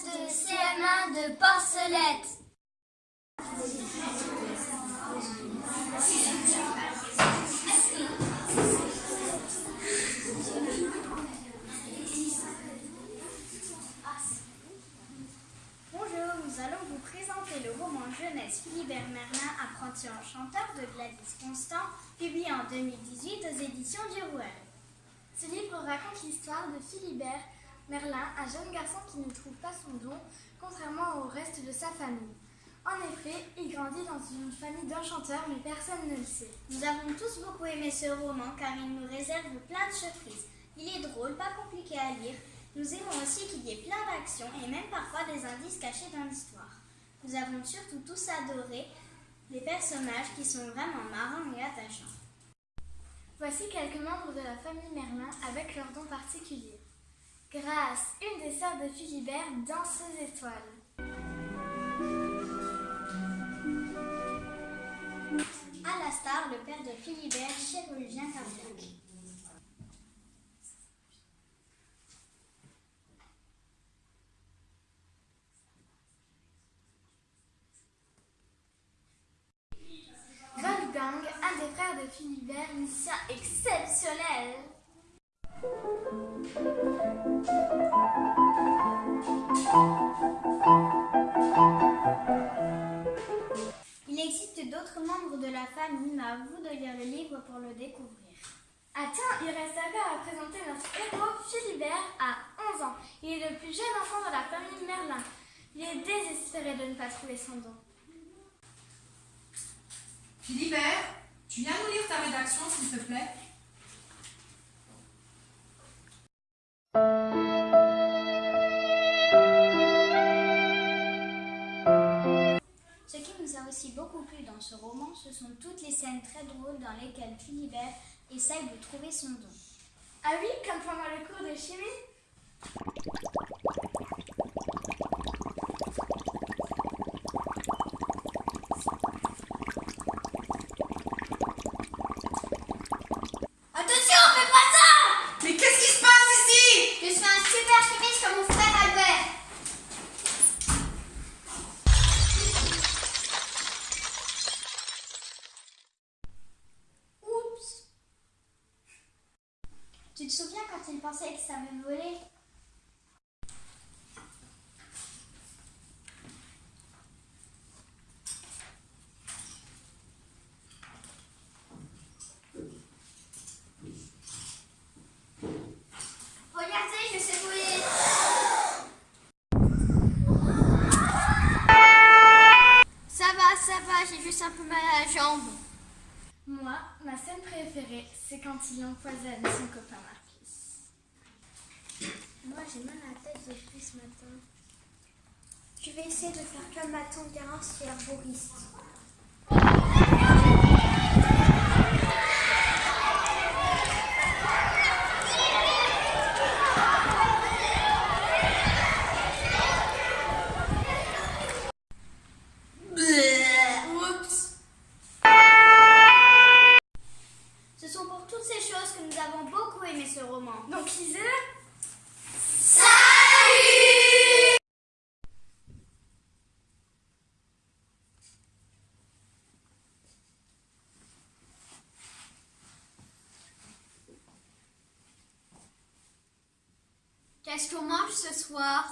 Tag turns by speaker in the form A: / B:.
A: classe de CM1 de Porcelette.
B: Bonjour, nous allons vous présenter le roman jeunesse Philibert Merlin, apprenti enchanteur de Gladys Constant, publié en 2018 aux éditions du Rouel.
C: Ce livre raconte l'histoire de Philibert Merlin, un jeune garçon qui ne trouve pas son don, contrairement au reste de sa famille. En effet, il grandit dans une famille d'enchanteurs, mais personne ne le sait.
B: Nous avons tous beaucoup aimé ce roman car il nous réserve plein de surprises. Il est drôle, pas compliqué à lire. Nous aimons aussi qu'il y ait plein d'actions et même parfois des indices cachés dans l'histoire. Nous avons surtout tous adoré les personnages qui sont vraiment marrants et attachants.
C: Voici quelques membres de la famille Merlin avec leurs dons particuliers. Grâce, une des sœurs de Philibert, danseuse étoile.
B: Alastar, le père de Philibert, chirurgien cardiaque.
C: Wolfgang, un des frères de Philibert, musicien exceptionnel.
B: D'autres membres de la famille, mais à vous de lire le livre pour le découvrir.
C: Ah tiens, il reste encore à présenter notre héros Philibert à 11 ans. Il est le plus jeune enfant de la famille Merlin. Il est désespéré de ne pas trouver son don.
D: Philibert, tu viens nous lire ta rédaction, s'il te plaît
B: ce sont toutes les scènes très drôles dans lesquelles Philibert essaye de trouver son don.
C: Ah oui, comme pendant le cours de chimie
A: Attention, fais pas ça
D: Mais qu'est-ce qui se passe ici
A: Je suis un super chimiste comme mon frère Albert.
B: Oups Tu te souviens quand il pensait que ça me volait?
A: Regardez, je sais voler. Ça va, ça va, j'ai juste un peu mal à la jambe.
C: Ma scène préférée, c'est quand il empoisonne son copain Marcus.
B: Moi j'ai mal à la tête depuis ce matin.
A: Je vais essayer de faire comme ma tante Garance herboriste.
C: Oups
B: Ce sont pour toutes ces choses que nous avons beaucoup aimé ce roman.
C: Donc lisez-le
A: Qu'est-ce qu'on mange ce soir